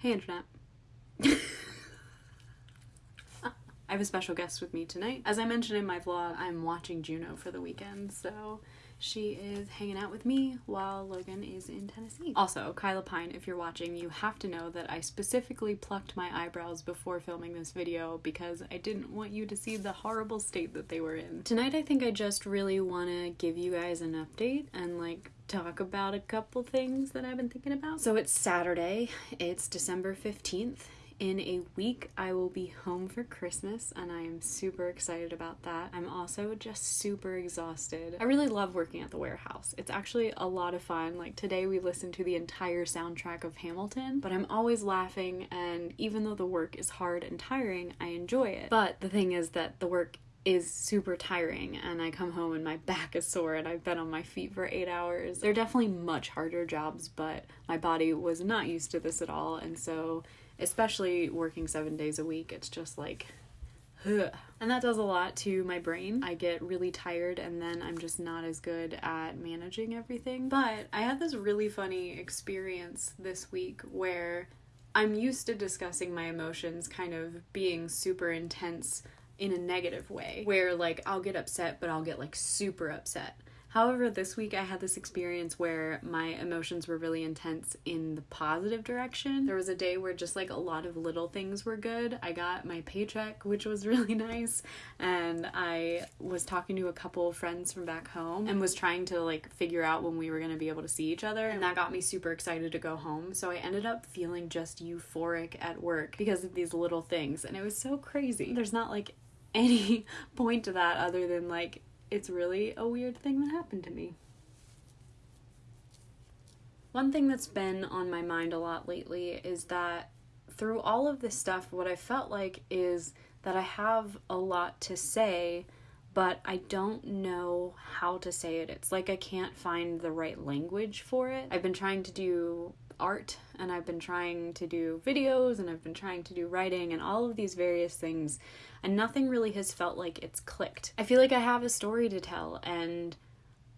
Hey, Internet. I have a special guest with me tonight. As I mentioned in my vlog, I'm watching Juno for the weekend, so she is hanging out with me while Logan is in Tennessee. Also, Kyla Pine, if you're watching, you have to know that I specifically plucked my eyebrows before filming this video because I didn't want you to see the horrible state that they were in. Tonight, I think I just really want to give you guys an update and like talk about a couple things that I've been thinking about. So it's Saturday, it's December 15th, in a week, I will be home for Christmas, and I am super excited about that. I'm also just super exhausted. I really love working at the warehouse. It's actually a lot of fun. Like today, we listened to the entire soundtrack of Hamilton, but I'm always laughing, and even though the work is hard and tiring, I enjoy it. But the thing is that the work is super tiring and I come home and my back is sore and I've been on my feet for eight hours. They're definitely much harder jobs, but my body was not used to this at all, and so especially working seven days a week, it's just like, ugh. and that does a lot to my brain. I get really tired and then I'm just not as good at managing everything. But I had this really funny experience this week where I'm used to discussing my emotions kind of being super intense in a negative way, where like I'll get upset, but I'll get like super upset. However, this week I had this experience where my emotions were really intense in the positive direction. There was a day where just like a lot of little things were good. I got my paycheck, which was really nice, and I was talking to a couple of friends from back home and was trying to like figure out when we were going to be able to see each other, and that got me super excited to go home. So I ended up feeling just euphoric at work because of these little things, and it was so crazy. There's not like any point to that other than like it's really a weird thing that happened to me. One thing that's been on my mind a lot lately is that through all of this stuff, what I felt like is that I have a lot to say, but I don't know how to say it. It's like I can't find the right language for it. I've been trying to do art and I've been trying to do videos and I've been trying to do writing and all of these various things and nothing really has felt like it's clicked. I feel like I have a story to tell and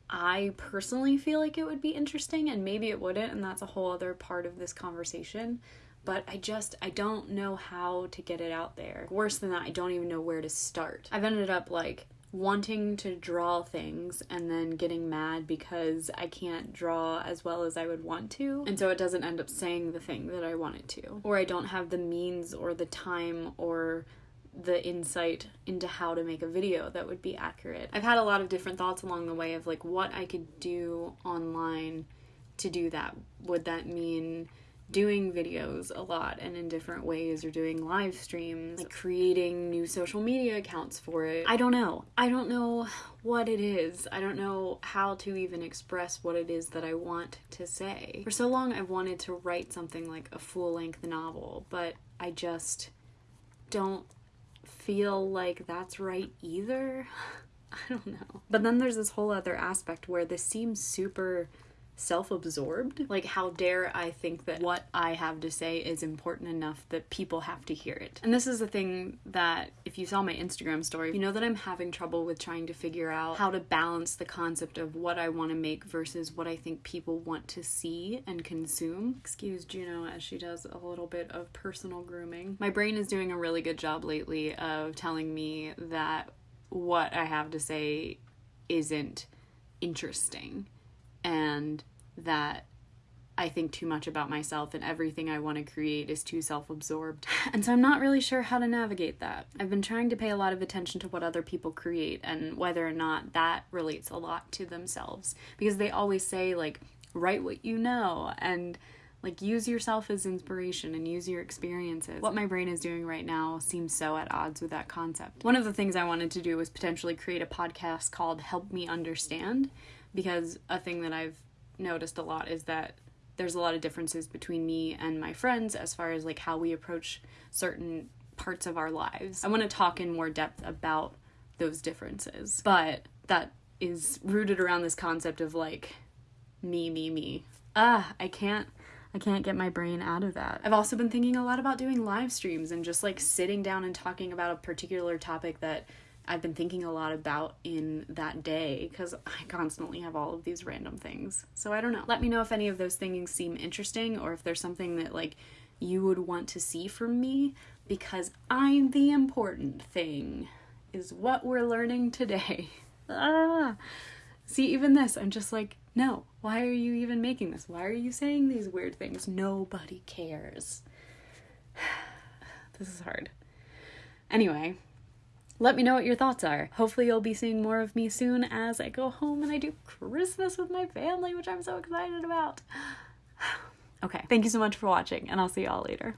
I personally feel like it would be interesting and maybe it wouldn't and that's a whole other part of this conversation but I just I don't know how to get it out there. Worse than that, I don't even know where to start. I've ended up like wanting to draw things and then getting mad because I can't draw as well as I would want to. And so it doesn't end up saying the thing that I want it to. Or I don't have the means or the time or the insight into how to make a video that would be accurate. I've had a lot of different thoughts along the way of like what I could do online to do that. Would that mean doing videos a lot and in different ways or doing live streams, like creating new social media accounts for it. I don't know. I don't know what it is. I don't know how to even express what it is that I want to say. For so long, I've wanted to write something like a full length novel, but I just don't feel like that's right either. I don't know. But then there's this whole other aspect where this seems super self absorbed. Like, how dare I think that what I have to say is important enough that people have to hear it? And this is the thing that, if you saw my Instagram story, you know that I'm having trouble with trying to figure out how to balance the concept of what I want to make versus what I think people want to see and consume. Excuse Juno as she does a little bit of personal grooming. My brain is doing a really good job lately of telling me that what I have to say isn't interesting and that I think too much about myself and everything I want to create is too self absorbed. And so I'm not really sure how to navigate that. I've been trying to pay a lot of attention to what other people create and whether or not that relates a lot to themselves. Because they always say, like, write what you know and like use yourself as inspiration and use your experiences. What my brain is doing right now seems so at odds with that concept. One of the things I wanted to do was potentially create a podcast called Help Me Understand because a thing that I've noticed a lot is that there's a lot of differences between me and my friends as far as like how we approach certain parts of our lives. I want to talk in more depth about those differences, but that is rooted around this concept of like me, me, me. Ah, I can't I can't get my brain out of that. I've also been thinking a lot about doing live streams and just like sitting down and talking about a particular topic that I've been thinking a lot about in that day because I constantly have all of these random things. So I don't know. Let me know if any of those things seem interesting or if there's something that like you would want to see from me because I'm the important thing, is what we're learning today. ah. See, even this, I'm just like, no, why are you even making this? Why are you saying these weird things? Nobody cares. this is hard. Anyway, let me know what your thoughts are. Hopefully, you'll be seeing more of me soon as I go home and I do Christmas with my family, which I'm so excited about. okay, thank you so much for watching, and I'll see y'all later.